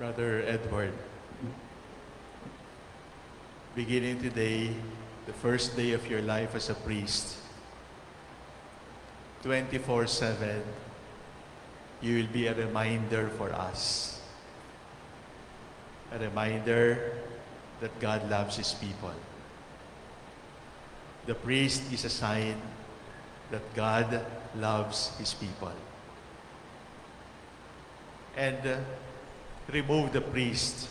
Brother Edward, beginning today, the first day of your life as a priest, 24 7, you will be a reminder for us. A reminder that God loves His people. The priest is a sign that God loves His people. And uh, remove the priest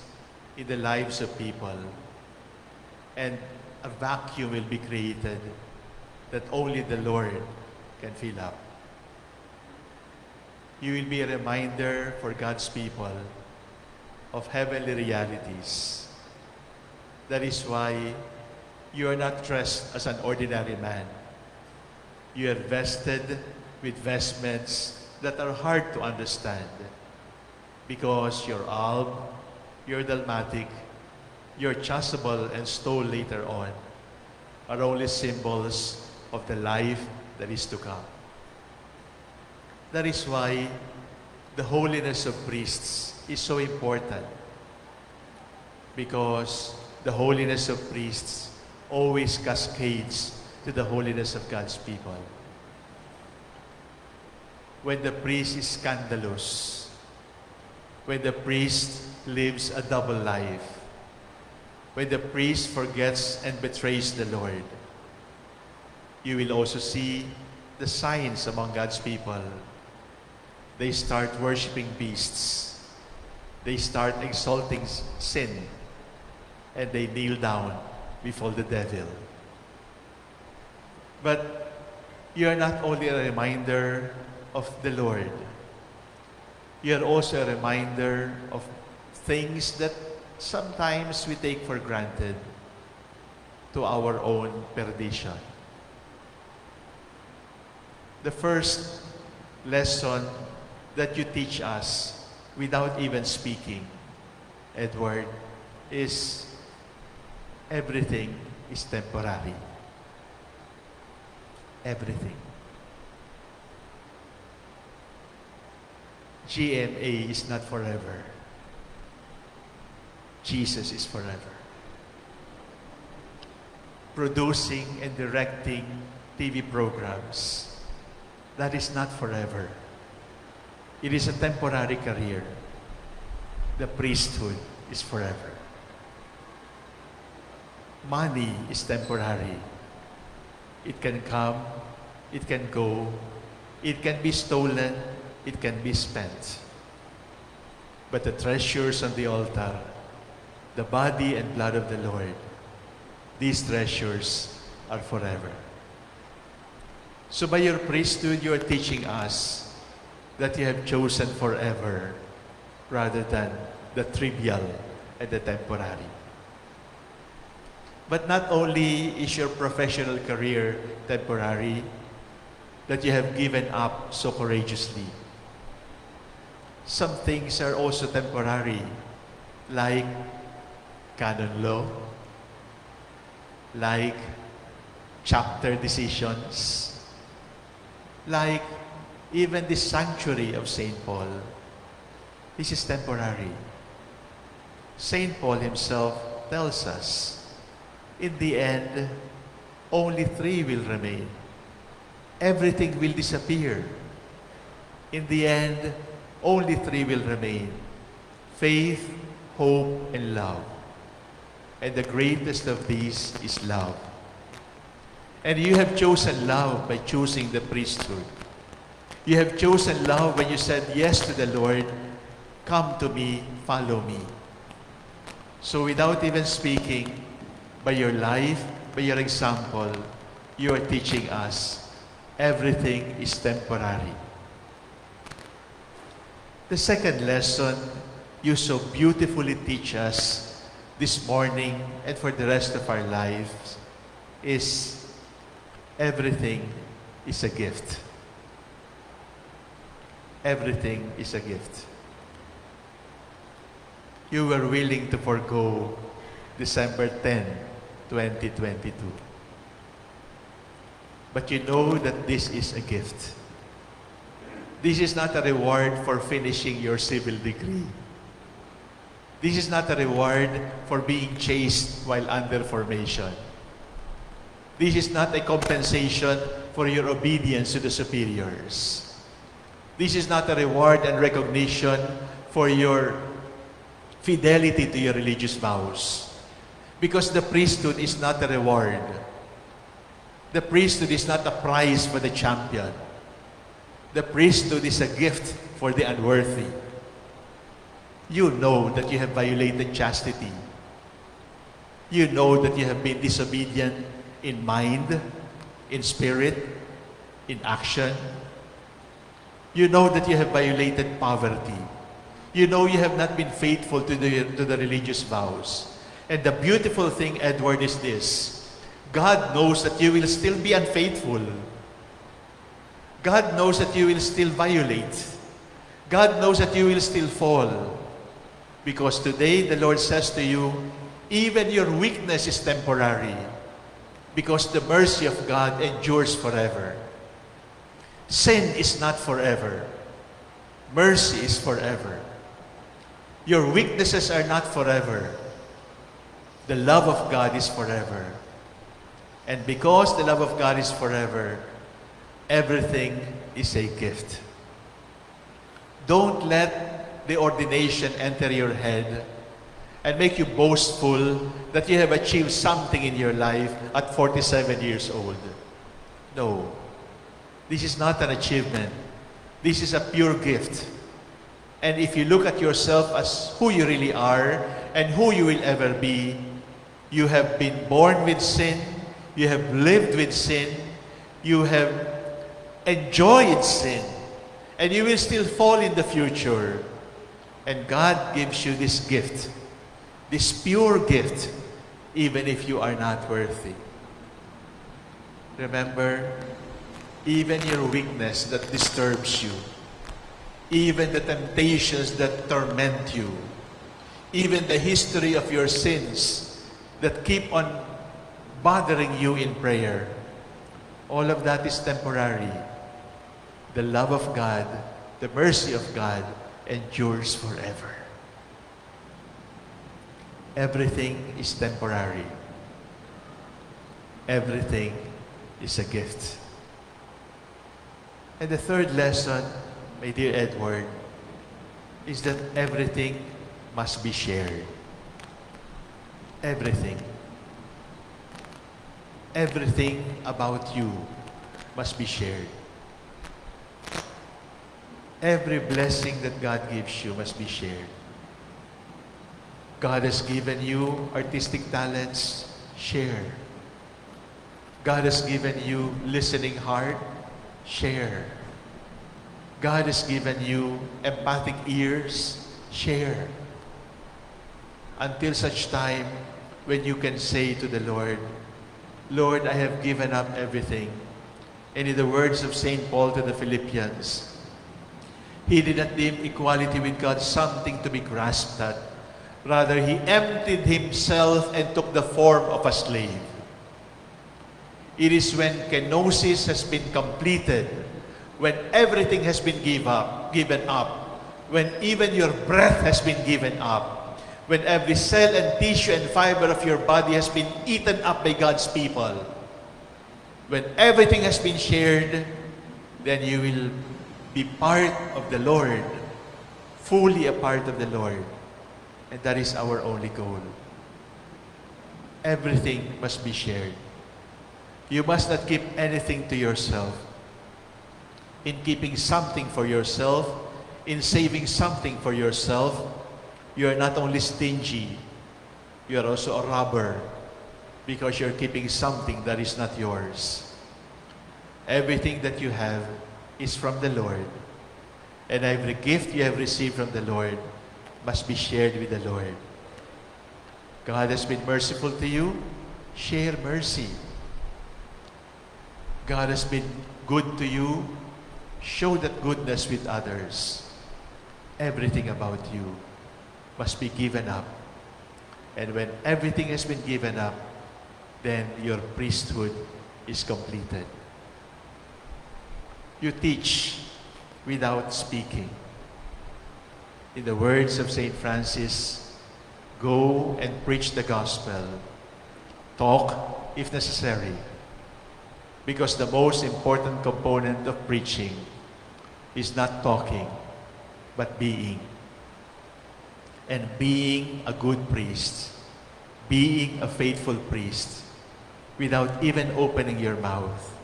in the lives of people, and a vacuum will be created that only the Lord can fill up. You will be a reminder for God's people of heavenly realities. That is why you are not dressed as an ordinary man. You are vested with vestments that are hard to understand because your alb, your dalmatic, your chasuble and stole later on are only symbols of the life that is to come. That is why the holiness of priests is so important because the holiness of priests always cascades to the holiness of God's people. When the priest is scandalous, when the priest lives a double life, when the priest forgets and betrays the Lord, you will also see the signs among God's people. They start worshiping beasts. They start exalting sin. And they kneel down before the devil. But you are not only a reminder of the Lord, you are also a reminder of things that sometimes we take for granted to our own perdition. The first lesson that you teach us without even speaking, Edward, is everything is temporary. Everything. GMA is not forever. Jesus is forever. Producing and directing TV programs, that is not forever. It is a temporary career. The priesthood is forever. Money is temporary. It can come, it can go, it can be stolen, it can be spent. But the treasures on the altar, the body and blood of the Lord, these treasures are forever. So by your priesthood, you are teaching us that you have chosen forever rather than the trivial and the temporary. But not only is your professional career temporary, that you have given up so courageously. Some things are also temporary, like canon law, like chapter decisions, like even the sanctuary of St. Paul. This is temporary. St. Paul himself tells us, in the end, only three will remain. Everything will disappear. In the end, only three will remain. Faith, hope, and love. And the greatest of these is love. And you have chosen love by choosing the priesthood. You have chosen love when you said yes to the Lord, come to me, follow me. So without even speaking, by your life, by your example, you are teaching us everything is temporary. The second lesson you so beautifully teach us this morning and for the rest of our lives is everything is a gift. Everything is a gift. You were willing to forego December 10, 2022. But you know that this is a gift. This is not a reward for finishing your civil degree. This is not a reward for being chaste while under formation. This is not a compensation for your obedience to the superiors. This is not a reward and recognition for your fidelity to your religious vows. Because the priesthood is not a reward. The priesthood is not a prize for the champion. The priesthood is a gift for the unworthy. You know that you have violated chastity. You know that you have been disobedient in mind, in spirit, in action. You know that you have violated poverty. You know you have not been faithful to the, to the religious vows. And the beautiful thing, Edward, is this. God knows that you will still be unfaithful. God knows that you will still violate. God knows that you will still fall. Because today the Lord says to you, even your weakness is temporary. Because the mercy of God endures forever. Sin is not forever. Mercy is forever. Your weaknesses are not forever. The love of God is forever. And because the love of God is forever, everything is a gift. Don't let the ordination enter your head and make you boastful that you have achieved something in your life at 47 years old. No. This is not an achievement. This is a pure gift. And if you look at yourself as who you really are and who you will ever be, you have been born with sin, you have lived with sin, you have enjoyed sin, and you will still fall in the future. And God gives you this gift, this pure gift, even if you are not worthy. Remember, even your weakness that disturbs you, even the temptations that torment you, even the history of your sins that keep on bothering you in prayer. All of that is temporary. The love of God, the mercy of God endures forever. Everything is temporary. Everything is a gift. And the third lesson, my dear Edward, is that everything must be shared. Everything. Everything about you must be shared. Every blessing that God gives you must be shared. God has given you artistic talents, share. God has given you listening heart, share. God has given you empathic ears, share. Until such time when you can say to the Lord, Lord, I have given up everything. And in the words of St. Paul to the Philippians, he did not deem equality with God something to be grasped at. Rather, he emptied himself and took the form of a slave. It is when kenosis has been completed, when everything has been give up, given up, when even your breath has been given up, when every cell and tissue and fiber of your body has been eaten up by God's people, when everything has been shared, then you will be part of the Lord, fully a part of the Lord. And that is our only goal. Everything must be shared. You must not keep anything to yourself. In keeping something for yourself, in saving something for yourself, you are not only stingy, you are also a robber because you're keeping something that is not yours. Everything that you have is from the Lord. And every gift you have received from the Lord must be shared with the Lord. God has been merciful to you, share mercy. God has been good to you, show that goodness with others. Everything about you must be given up. And when everything has been given up, then your priesthood is completed. You teach without speaking. In the words of St. Francis, Go and preach the gospel. Talk if necessary. Because the most important component of preaching is not talking, but being. And being a good priest, being a faithful priest, without even opening your mouth,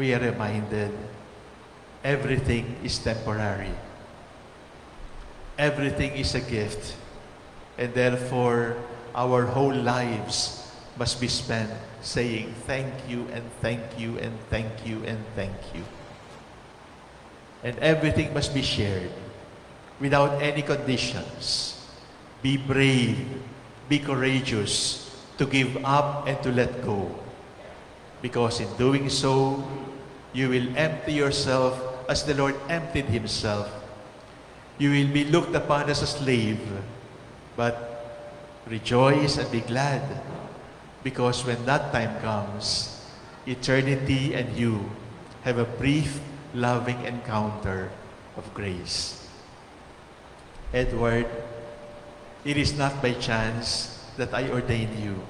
we are reminded everything is temporary. Everything is a gift. And therefore, our whole lives must be spent saying thank you and thank you and thank you and thank you. And everything must be shared without any conditions. Be brave, be courageous to give up and to let go. Because in doing so, you will empty yourself as the Lord emptied himself. You will be looked upon as a slave, but rejoice and be glad because when that time comes, eternity and you have a brief, loving encounter of grace. Edward, it is not by chance that I ordained you.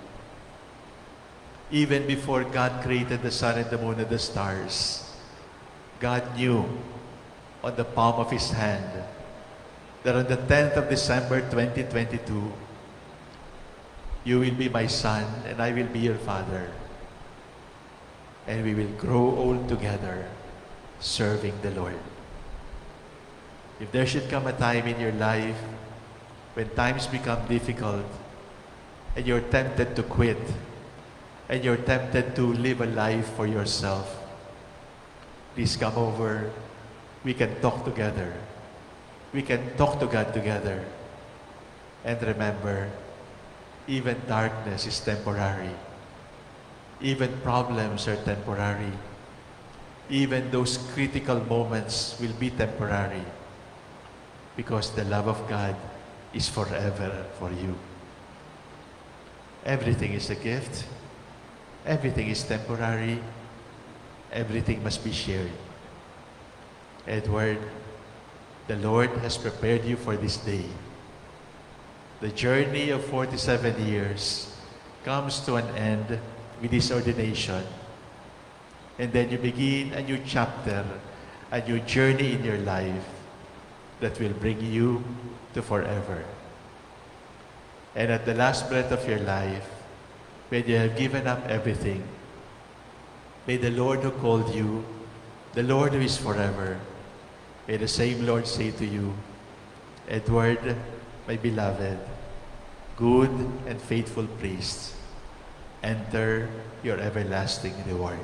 Even before God created the sun and the moon and the stars, God knew on the palm of His hand that on the 10th of December 2022, you will be my son and I will be your father. And we will grow old together serving the Lord. If there should come a time in your life when times become difficult and you're tempted to quit and you're tempted to live a life for yourself, please come over. We can talk together. We can talk to God together. And remember, even darkness is temporary. Even problems are temporary. Even those critical moments will be temporary because the love of God is forever for you. Everything is a gift. Everything is temporary. Everything must be shared. Edward, the Lord has prepared you for this day. The journey of 47 years comes to an end with this ordination. And then you begin a new chapter, a new journey in your life that will bring you to forever. And at the last breath of your life, when you have given up everything, may the Lord who called you, the Lord who is forever, may the same Lord say to you, Edward, my beloved, good and faithful priest, enter your everlasting reward.